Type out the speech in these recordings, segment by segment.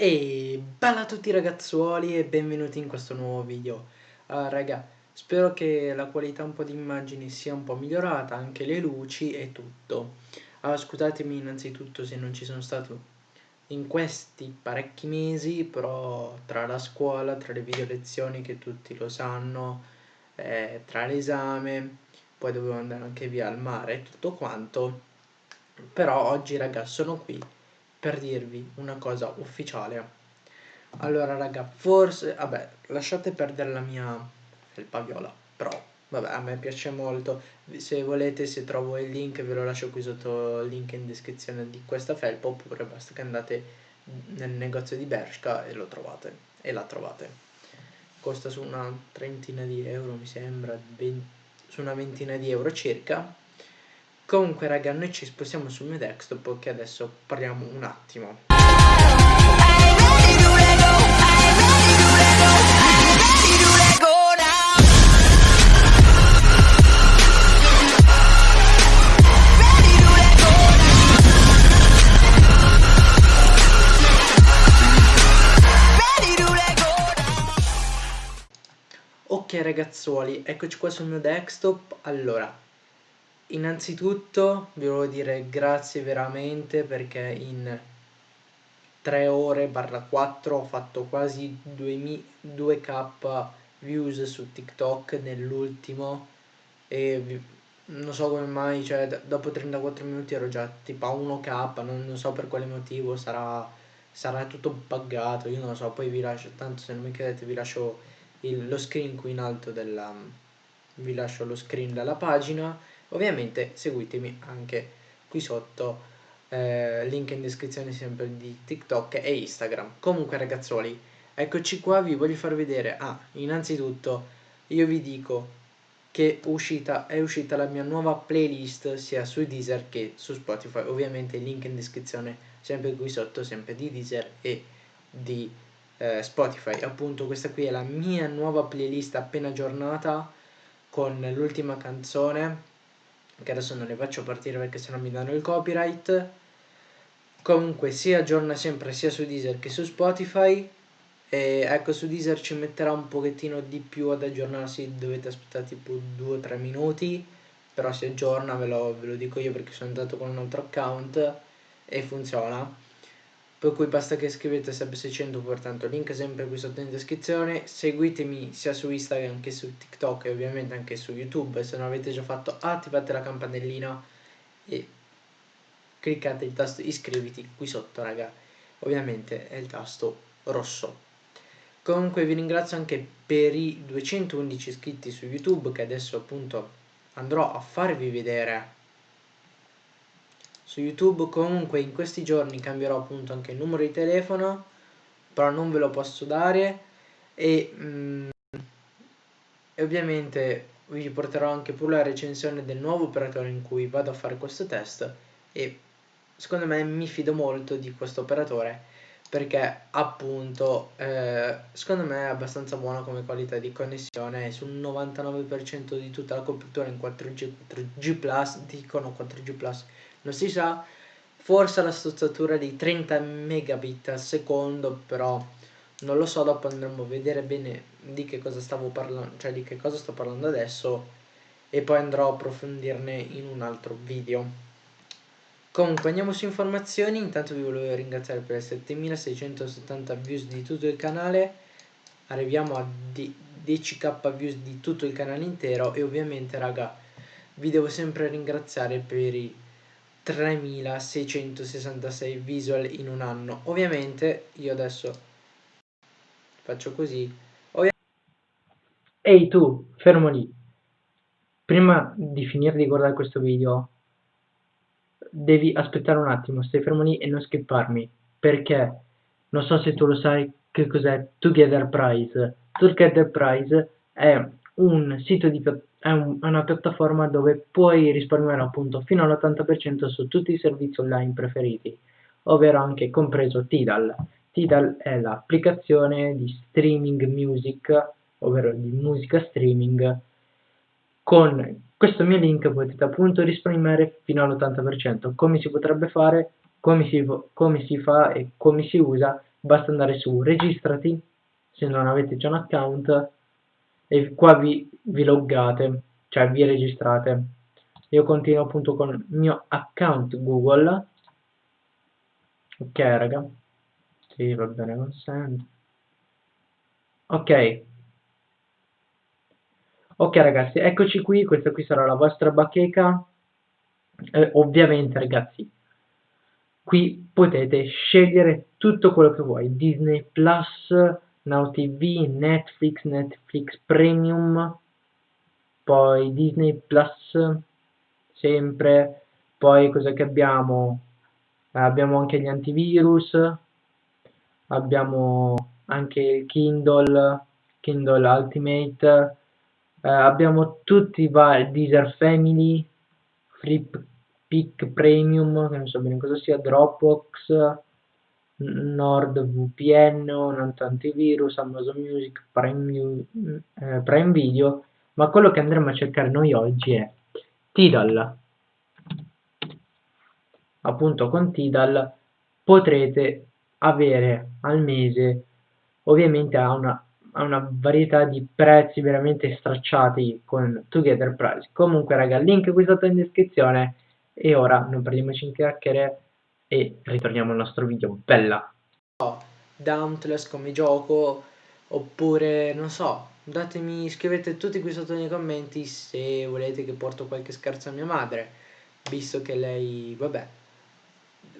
E bella a tutti ragazzuoli e benvenuti in questo nuovo video. Uh, Raga, spero che la qualità un po' di immagini sia un po' migliorata, anche le luci e tutto. Uh, Scusatemi innanzitutto se non ci sono stato in questi parecchi mesi Però tra la scuola, tra le video lezioni che tutti lo sanno eh, Tra l'esame, poi dovevo andare anche via al mare e tutto quanto. Però oggi raga sono qui per dirvi una cosa ufficiale. Allora raga forse vabbè lasciate perdere la mia felpa viola però vabbè a me piace molto. Se volete se trovo il link ve lo lascio qui sotto il link in descrizione di questa felpa oppure basta che andate nel negozio di Bershka e lo trovate e la trovate. Costa su una trentina di euro mi sembra 20, su una ventina di euro circa Comunque raga noi ci spostiamo sul mio desktop che adesso parliamo un attimo. Ok ragazzuoli, eccoci qua sul mio desktop, allora innanzitutto vi volevo dire grazie veramente perché in 3 ore barra 4 ho fatto quasi 2k views su TikTok nell'ultimo e non so come mai, cioè dopo 34 minuti ero già tipo a 1k, non, non so per quale motivo, sarà, sarà tutto buggato, io non lo so, poi vi lascio, tanto se non mi credete vi lascio il, lo screen qui in alto della, vi lascio lo screen della pagina Ovviamente seguitemi anche qui sotto, eh, link in descrizione sempre di TikTok e Instagram. Comunque ragazzuoli, eccoci qua, vi voglio far vedere, ah, innanzitutto io vi dico che uscita, è uscita la mia nuova playlist sia su Deezer che su Spotify, ovviamente link in descrizione sempre qui sotto, sempre di Deezer e di eh, Spotify. Appunto questa qui è la mia nuova playlist appena aggiornata con l'ultima canzone che adesso non le faccio partire perché sennò mi danno il copyright. Comunque si aggiorna sempre sia su Deezer che su Spotify. E ecco su Deezer ci metterà un pochettino di più ad aggiornarsi. Dovete aspettare tipo 2-3 minuti. Però si aggiorna ve lo, ve lo dico io perché sono andato con un altro account e funziona per cui basta che scrivete sub600 pertanto link sempre qui sotto in descrizione. Seguitemi sia su Instagram che su TikTok e ovviamente anche su YouTube se non avete già fatto attivate la campanellina e cliccate il tasto iscriviti qui sotto raga. Ovviamente è il tasto rosso. Comunque vi ringrazio anche per i 211 iscritti su YouTube che adesso appunto andrò a farvi vedere su YouTube comunque in questi giorni cambierò appunto anche il numero di telefono però non ve lo posso dare e, mm, e ovviamente vi porterò anche pure la recensione del nuovo operatore in cui vado a fare questo test e secondo me mi fido molto di questo operatore perché appunto eh, secondo me è abbastanza buona come qualità di connessione sul 99% di tutta la copertura in 4G, 4G+, dicono 4G+, non si sa forse la stozzatura di 30 megabit al secondo però non lo so dopo andremo a vedere bene di che cosa stavo parlando cioè di che cosa sto parlando adesso e poi andrò a approfondirne in un altro video. Comunque andiamo su informazioni. Intanto vi volevo ringraziare per le 7670 views di tutto il canale. Arriviamo a 10k views di tutto il canale intero. E ovviamente raga vi devo sempre ringraziare per i 3666 visual in un anno. Ovviamente io adesso faccio così. Ehi tu fermo lì. Prima di finire di guardare questo video devi aspettare un attimo stai fermo lì e non skipparmi perché? Non so se tu lo sai che cos'è Together Prize. Together Prize è un sito di è, un, è una piattaforma dove puoi risparmiare appunto fino all'80% su tutti i servizi online preferiti, ovvero anche compreso Tidal. Tidal è l'applicazione di streaming music, ovvero di musica streaming. Con questo mio link potete appunto risparmiare fino all'80%. Come si potrebbe fare, come si, come si fa e come si usa basta andare su registrati se non avete già un account e qua vi, vi loggate cioè vi registrate. Io continuo appunto con il mio account google. Ok raga. Sì va bene consente. Ok. Ok ragazzi eccoci qui. Questa qui sarà la vostra bacheca. Eh, ovviamente ragazzi qui potete scegliere tutto quello che vuoi. Disney Plus Now TV Netflix Netflix Premium poi Disney Plus sempre. Poi cosa che abbiamo? Abbiamo anche gli antivirus abbiamo anche il Kindle Kindle Ultimate eh, abbiamo tutti i vari Deezer Family Flip Pick Premium, che non so bene cosa sia, Dropbox, NordVPN, Nanto Antivirus, Amazon Music, eh, Prime Video, ma quello che andremo a cercare noi oggi è Tidal. Appunto con Tidal potrete avere al mese, ovviamente a una varietà di prezzi veramente stracciati con Together. Comunque raga, link qui sotto in descrizione e ora non perdiamoci in chiacchiere e ritorniamo al nostro video. Bella! Dauntless come gioco oppure non so, datemi, scrivete tutti qui sotto nei commenti se volete che porto qualche scherzo a mia madre, visto che lei, vabbè,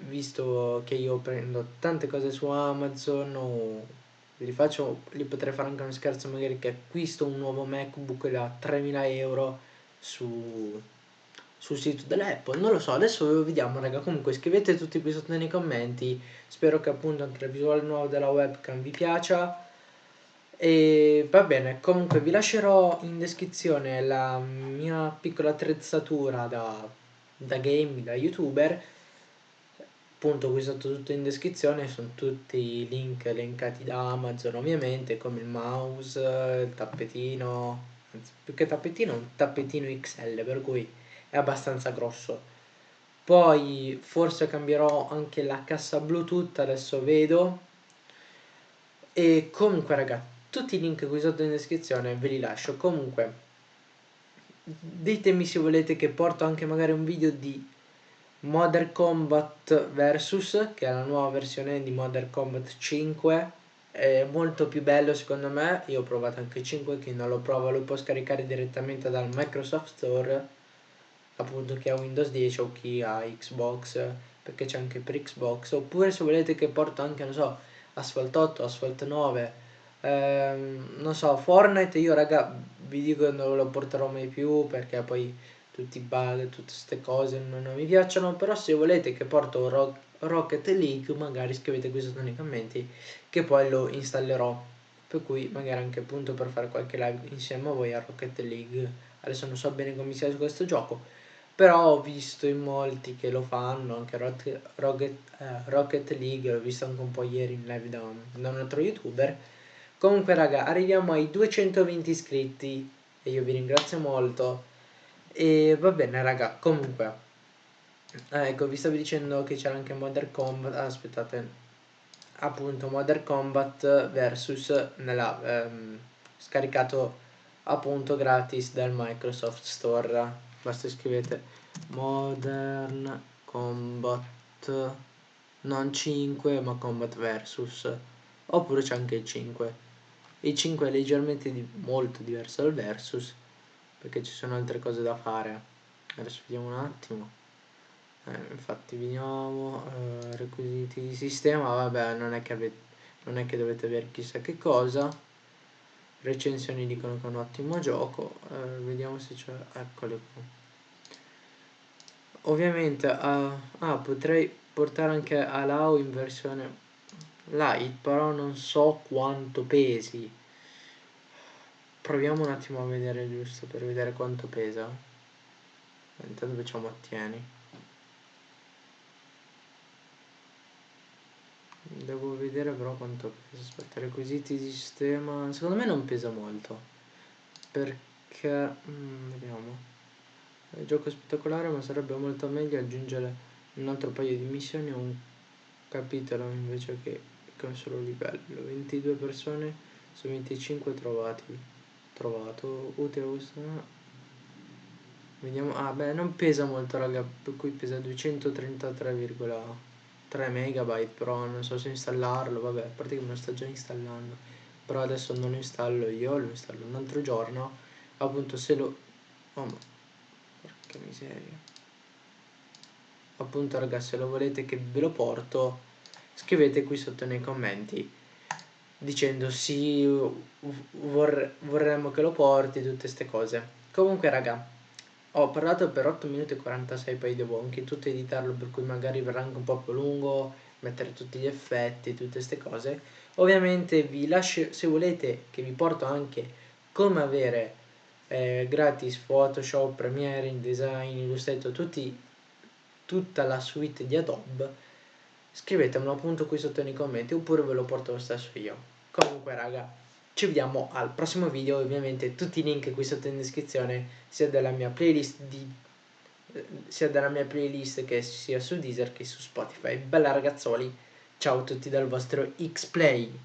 visto che io prendo tante cose su Amazon o li faccio, li potrei fare anche uno scherzo magari che acquisto un nuovo MacBook da 3000 euro su, sul sito dell'Apple, non lo so, adesso vediamo raga, comunque scrivete tutti qui sotto nei commenti, spero che appunto anche la visuale nuova della webcam vi piaccia. E va bene, comunque vi lascerò in descrizione la mia piccola attrezzatura da, da game, da youtuber. Appunto qui sotto tutto in descrizione sono tutti i link elencati da Amazon ovviamente come il mouse, il tappetino, anzi più che tappetino un tappetino XL per cui è abbastanza grosso. Poi forse cambierò anche la cassa Bluetooth, adesso vedo. E comunque raga, tutti i link qui sotto in descrizione ve li lascio. Comunque ditemi se volete che porto anche magari un video di Modern Combat Versus, che è la nuova versione di Modern Combat 5, è molto più bello secondo me, io ho provato anche 5, chi non lo prova lo può scaricare direttamente dal Microsoft Store, appunto chi ha Windows 10 o chi ha Xbox, perché c'è anche per Xbox, oppure se volete che porto anche, non so, Asphalt 8, Asphalt 9, ehm, non so, Fortnite io raga vi dico che non lo porterò mai più perché poi tutti i bug, tutte queste cose non, non, mi piacciono, però se volete che porto Rock, Rocket League magari scrivete qui sotto nei commenti che poi lo installerò, per cui magari anche appunto per fare qualche live insieme a voi a Rocket League, adesso non so bene come sia questo gioco, però ho visto in molti che lo fanno, anche Rocket, Rocket, eh, Rocket League, l'ho visto anche un po' ieri in live da un, da un altro youtuber, comunque raga arriviamo ai 220 iscritti e io vi ringrazio molto. E va bene raga, comunque, eh, ecco vi stavo dicendo che c'era anche Modern Combat, ah, aspettate, appunto Modern Combat versus nella, ehm, scaricato appunto gratis dal Microsoft Store, basta scrivete Modern Combat, non 5 ma Combat versus, oppure c'è anche il 5, il 5 è leggermente di, molto diverso dal versus, perché ci sono altre cose da fare. Adesso vediamo un attimo. Eh, infatti vediamo eh, requisiti di sistema. Vabbè non è che non è che dovete avere chissà che cosa recensioni dicono che è un ottimo gioco eh, vediamo se c'è eccole qua. Ovviamente uh, ah, potrei portare anche Allow in versione light però non so quanto pesi. Proviamo un attimo a vedere giusto per vedere quanto pesa. Intanto facciamo ottieni devo vedere però quanto pesa aspetta requisiti di sistema secondo me non pesa molto perché mm, vediamo il gioco è spettacolare ma sarebbe molto meglio aggiungere un altro paio di missioni o un capitolo invece che Che solo livello. 22 persone su 25 trovati. Trovato. Utile questo. Vediamo. Ah beh non pesa molto raga. Per cui pesa 233,3 megabyte. Però non so se installarlo. Vabbè, a parte che me lo sta già installando. Però adesso non lo installo io, lo installo un altro giorno. Appunto se lo. Oh ma. Porca miseria appunto ragazzi se lo volete che ve lo porto scrivete qui sotto nei commenti dicendo sì vorre vorremmo che lo porti tutte queste cose comunque raga ho parlato per 8 minuti e 46 poi devo anche tutto editarlo per cui magari verrà anche un po' più lungo mettere tutti gli effetti tutte queste cose. Ovviamente vi lascio se volete che vi porto anche come avere eh, gratis Photoshop, Premiere, InDesign, Illustrator, tutti tutta la suite di Adobe. Scrivetemelo appunto qui sotto nei commenti oppure ve lo porto lo stesso io. Comunque raga ci vediamo al prossimo video. Ovviamente tutti i link qui sotto in descrizione sia della mia playlist di eh, sia della mia playlist che sia su Deezer che su Spotify. Bella ragazzoli ciao a tutti dal vostro X-Play